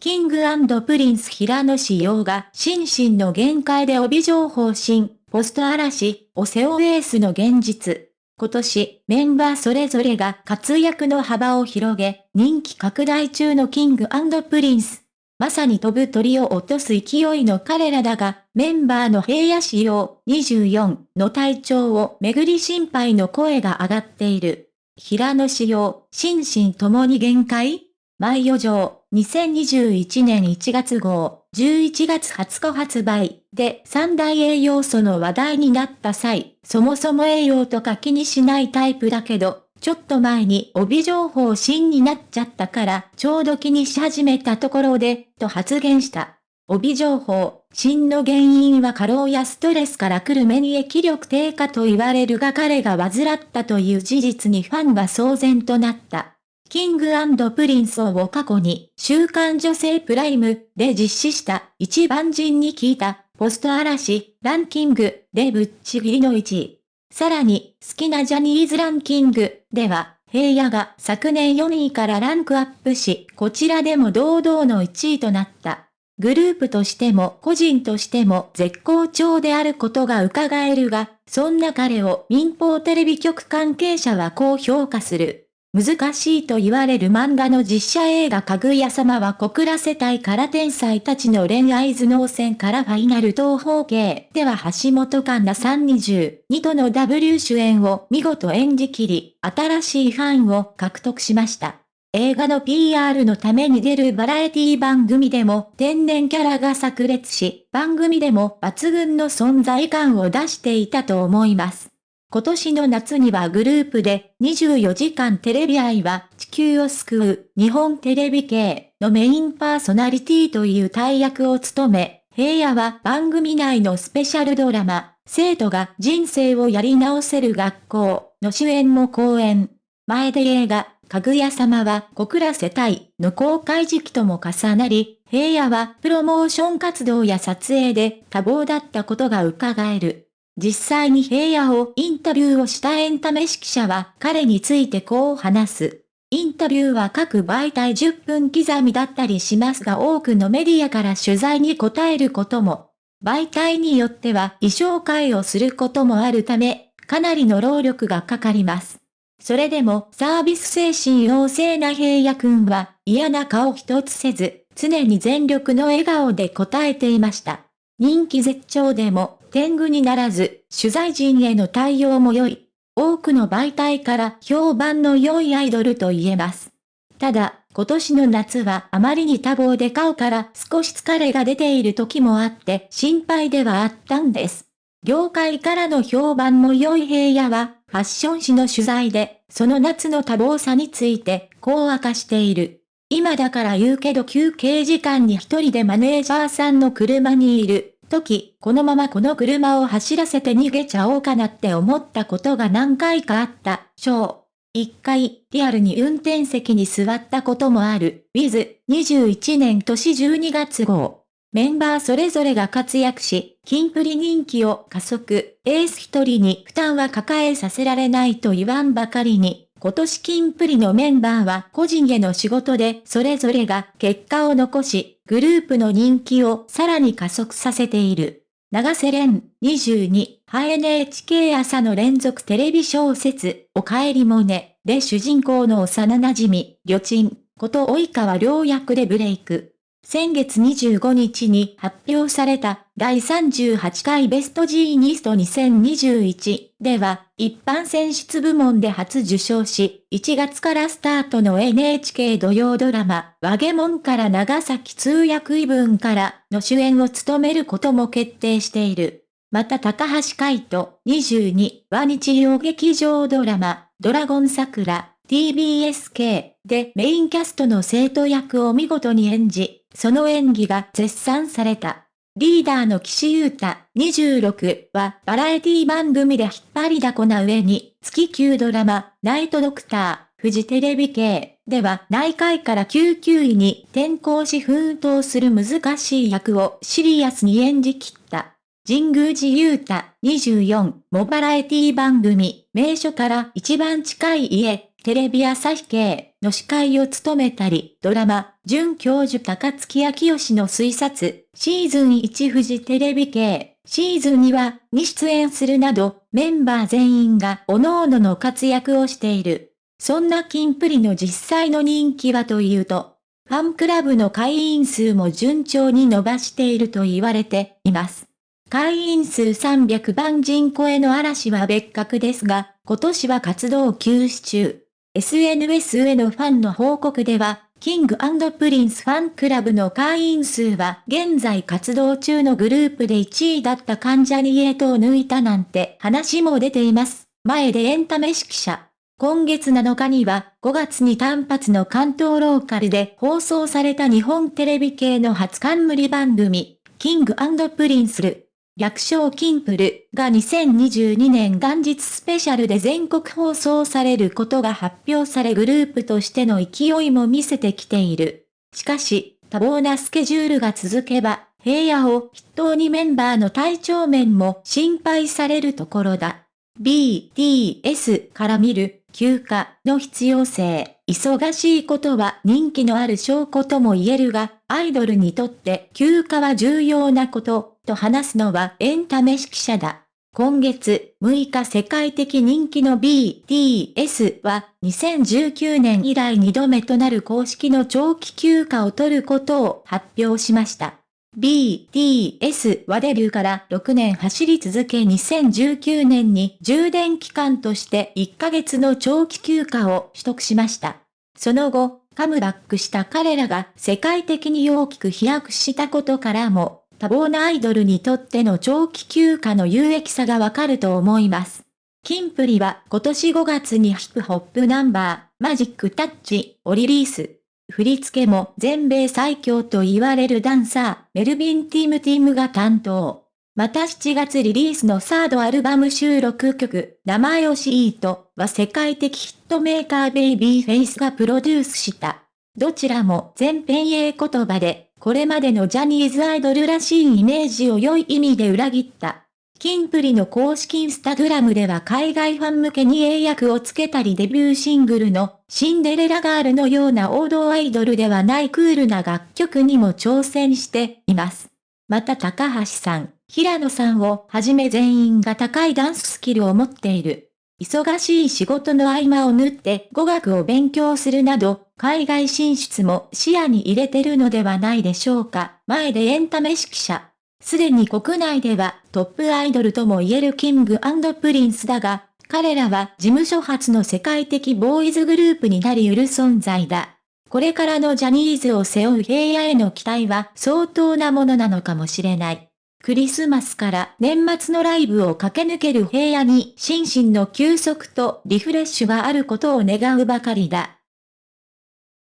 キングプリンス平野紫耀が心身の限界で帯情報新、ポスト嵐を背負うエースの現実。今年、メンバーそれぞれが活躍の幅を広げ、人気拡大中のキングプリンス。まさに飛ぶ鳥を落とす勢いの彼らだが、メンバーの平野紫耀24の体調をめぐり心配の声が上がっている。平野紫耀、心身ともに限界？前余剰、2021年1月号、11月20日発売で三大栄養素の話題になった際、そもそも栄養とか気にしないタイプだけど、ちょっと前に帯情報新になっちゃったから、ちょうど気にし始めたところで、と発言した。帯情報、新の原因は過労やストレスから来る免疫力低下と言われるが彼が患ったという事実にファンが騒然となった。キングプリンスを過去に週刊女性プライムで実施した1万人に聞いたポスト嵐ランキングでぶっちぎりの1位。さらに好きなジャニーズランキングでは平野が昨年4位からランクアップし、こちらでも堂々の1位となった。グループとしても個人としても絶好調であることが伺えるが、そんな彼を民放テレビ局関係者はこう評価する。難しいと言われる漫画の実写映画かぐや様は告らせたい天才たちの恋愛頭脳戦からファイナル東宝系では橋本環奈さん22との W 主演を見事演じきり、新しいファンを獲得しました。映画の PR のために出るバラエティ番組でも天然キャラが炸裂し、番組でも抜群の存在感を出していたと思います。今年の夏にはグループで24時間テレビ愛は地球を救う日本テレビ系のメインパーソナリティという大役を務め、平野は番組内のスペシャルドラマ、生徒が人生をやり直せる学校の主演も講演。前で映画、かぐや様は小倉世帯の公開時期とも重なり、平野はプロモーション活動や撮影で多忙だったことが伺える。実際に平野をインタビューをしたエンタメ指揮者は彼についてこう話す。インタビューは各媒体10分刻みだったりしますが多くのメディアから取材に答えることも、媒体によっては衣装替えをすることもあるため、かなりの労力がかかります。それでもサービス精神旺盛な平野くんは嫌な顔一つせず、常に全力の笑顔で答えていました。人気絶頂でも天狗にならず、取材陣への対応も良い。多くの媒体から評判の良いアイドルと言えます。ただ、今年の夏はあまりに多忙で顔から少し疲れが出ている時もあって心配ではあったんです。業界からの評判も良い平野は、ファッション誌の取材で、その夏の多忙さについて、こう明かしている。今だから言うけど休憩時間に一人でマネージャーさんの車にいる。時、このままこの車を走らせて逃げちゃおうかなって思ったことが何回かあった、章。一回、リアルに運転席に座ったこともある、ウィズ、21年年12月号。メンバーそれぞれが活躍し、キンプリ人気を加速、エース一人に負担は抱えさせられないと言わんばかりに、今年金プリのメンバーは個人への仕事でそれぞれが結果を残し、グループの人気をさらに加速させている。長瀬廉22、は NHK 朝の連続テレビ小説、おかえりもね、で主人公の幼馴染、み、旅賃、こと及川良役でブレイク。先月25日に発表された第38回ベストジーニスト2021では一般選出部門で初受賞し、1月からスタートの NHK 土曜ドラマ、和ゲモンから長崎通訳異文からの主演を務めることも決定している。また高橋海人22は日曜劇場ドラマ、ドラゴン桜 TBSK でメインキャストの生徒役を見事に演じ、その演技が絶賛された。リーダーの岸優太26はバラエティ番組で引っ張りだこな上に月9ドラマナイトドクターフジテレビ系では内科医から救急医に転校し奮闘する難しい役をシリアスに演じきった。神宮寺優太24もバラエティ番組名所から一番近い家テレビ朝日系の司会を務めたり、ドラマ、准教授高月明義の推察、シーズン1フジテレビ系、シーズン2は、に出演するなど、メンバー全員が各々の活躍をしている。そんなキンプリの実際の人気はというと、ファンクラブの会員数も順調に伸ばしていると言われています。会員数300万人超えの嵐は別格ですが、今年は活動休止中。SNS へのファンの報告では、キングプリンスファンクラブの会員数は現在活動中のグループで1位だった関ジャニエイトを抜いたなんて話も出ています。前出エンタメ誌記者。今月7日には5月に単発の関東ローカルで放送された日本テレビ系の初冠番組、キングプリンスル。略称キンプルが2022年元日スペシャルで全国放送されることが発表されグループとしての勢いも見せてきている。しかし、多忙なスケジュールが続けば、平野を筆頭にメンバーの体調面も心配されるところだ。BTS から見る休暇の必要性。忙しいことは人気のある証拠とも言えるが、アイドルにとって休暇は重要なこと、と話すのはエンタメ指揮者だ。今月6日世界的人気の BTS は2019年以来2度目となる公式の長期休暇を取ることを発表しました。BTS はデビューから6年走り続け2019年に充電期間として1ヶ月の長期休暇を取得しました。その後、カムバックした彼らが世界的に大きく飛躍したことからも、多忙なアイドルにとっての長期休暇の有益さがわかると思います。キンプリは今年5月にヒップホップナンバー、マジックタッチをリリース。振り付けも全米最強と言われるダンサー、メルビン・ティーム・ティームが担当。また7月リリースのサードアルバム収録曲、名前をシートは世界的ヒットメーカーベイビーフェイスがプロデュースした。どちらも全編英言葉で、これまでのジャニーズアイドルらしいイメージを良い意味で裏切った。キンプリの公式インスタグラムでは海外ファン向けに英訳をつけたりデビューシングルのシンデレラガールのような王道アイドルではないクールな楽曲にも挑戦しています。また高橋さん、平野さんをはじめ全員が高いダンススキルを持っている。忙しい仕事の合間を縫って語学を勉強するなど、海外進出も視野に入れてるのではないでしょうか。前出エンタメ誌記者。すでに国内ではトップアイドルとも言えるキングプリンスだが、彼らは事務所初の世界的ボーイズグループになり得る存在だ。これからのジャニーズを背負う平野への期待は相当なものなのかもしれない。クリスマスから年末のライブを駆け抜ける平野に心身の休息とリフレッシュがあることを願うばかりだ。